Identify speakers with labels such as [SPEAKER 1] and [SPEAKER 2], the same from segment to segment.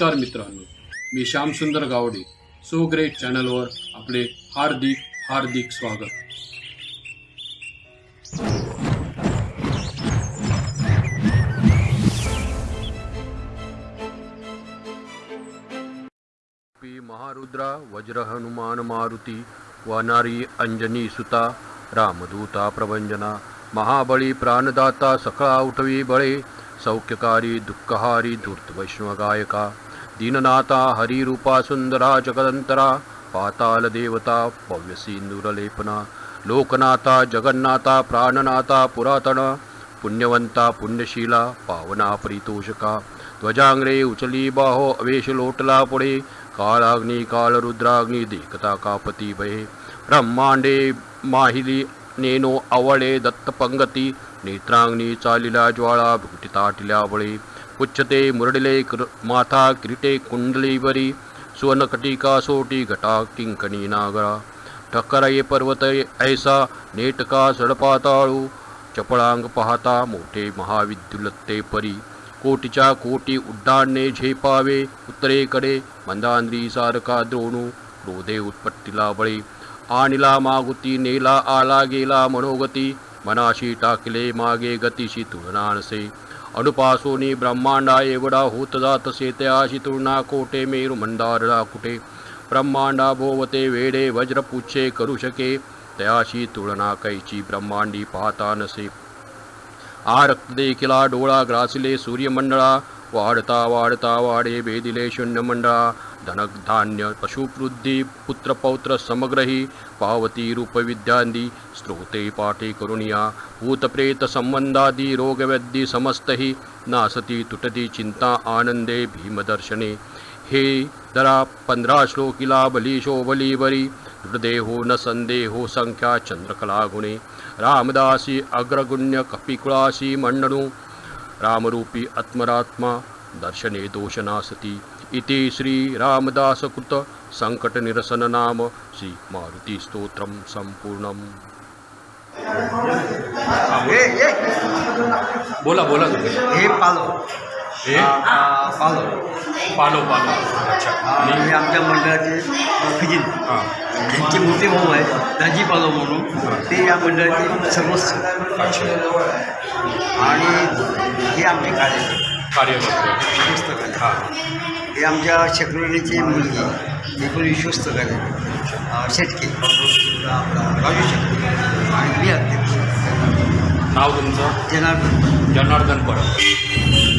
[SPEAKER 1] नमस्कार मित्रांनो. मी श्यामसुंदर गावडे सो ग्रेट चॅनलवर आपले हार्दिक हार्दिक स्वागत. महारुद्रा वज्र हनुमान मारुती वानारी अंजनी सुता रामदूता प्रभंजना महाबळी प्राणदाता सखळा उठवी बळे सौख्यकारी दुःखहारी धूर्त वैष्णवगायका दीननाथा हरिरूपा सुंदरा जगदंतरा पाताल देवता पव्यसिंदुरलेपना लोकनाथा जगन्नाथा प्राणनाथा पुरातन पुण्यवंता पुण्यशीला पावना परितोषका ध्वजांग्रे उचली बाहो अवेश लोटला पुढे काळाग्नी काळरुद्राग्नी देखता कापती भये ब्रह्मांडे माहिली नेनो आवळे दत्तपंगती नेत्रांगणी चालिला ज्वाळा भुटिताटिल्या बळे पुच्छते मुरडिले कृ माथा किरीटे कुंडलीवरी सुवर्णकटिका सोटी घटा किंकणी नागरा ठक्कराये पर्वत ऐसा नेटका सडपाताळू चपळांग पाहता मोठे महाविद्युलत्ते परी। कोटीच्या कोटी उड्डाणे झेपावे उत्तरेकडे मंदांद्री सारखा द्रोणू क्रोधे उत्पत्तीला बळी। आणिला मागुती नेला आला गेला मनोगती मनाशी टाकले मागे गतीशी तुळनाणसे अनुपासोनी ब्रह्मांडा एवढा होत जातसे त्याशी तुलना कोटे मेरु मंदारला कुठे ब्रह्मांडा भोवते वेडे वज्रपुच्छे करू शके त्याशी तुलना कैची ब्रह्मांडी पाहता नसे आरक्त देखिला डोळा ग्रासिले सूर्यमंडळा वाढता वाढता वाढे भेदिले शून्यमंडळा धनधान्य पशुवृद्धी पुत्रपौत्र समग्रही पावती रूपविद्यादी स्त्रोते पाठे करुणिया भूतप्रेत संबंधादी रोगव्यद्धी समस्तही नासती तुटती चिंता आनंदे भीमदर्शने। हे दरा पंधरा श्लोकिला बलिशो बलीवरी हृदयहो न संदेहो संख्या चंद्रकला गुणे। रामदासी अग्रगुण्य कपिकुळाशी मंडणू। रामरूपी आत्मरात्मा दर्शने दोषनासती। इति श्री रामदासकृत संकट निरसन नाम श्री मारुती स्तोत्रम संपूर्णम
[SPEAKER 2] हे हे?
[SPEAKER 1] बोला बोला
[SPEAKER 2] हे पालो
[SPEAKER 1] हे
[SPEAKER 2] पालो.
[SPEAKER 1] पालो पालो. अच्छा.
[SPEAKER 2] आणि हे आमच्या मंडळाचे खजिन. त्यांचे मोठे भाऊ आहेत दाजी पालो म्हणून. ते या मंडळाचे सर्वस्व.
[SPEAKER 1] अच्छा.
[SPEAKER 2] आणि हे आमचे कार्य
[SPEAKER 1] कार्यकर्ते
[SPEAKER 2] पुस्तक
[SPEAKER 1] हां
[SPEAKER 2] हे आमच्या सेक्रेटरीची मुलगी हे पण विश्वस्त कार्य शेटके आपला राजू शेटके आणि मी अध्यक्ष
[SPEAKER 1] नाव तुमचं
[SPEAKER 2] जनार्दन
[SPEAKER 1] जनार्दन परब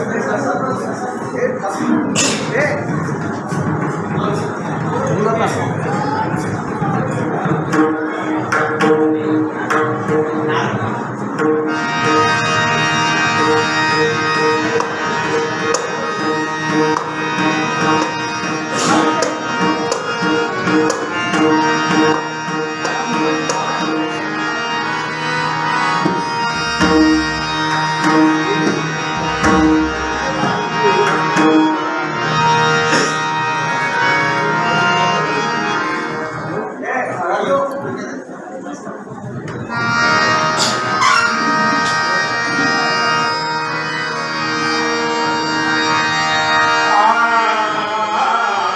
[SPEAKER 3] apresentação.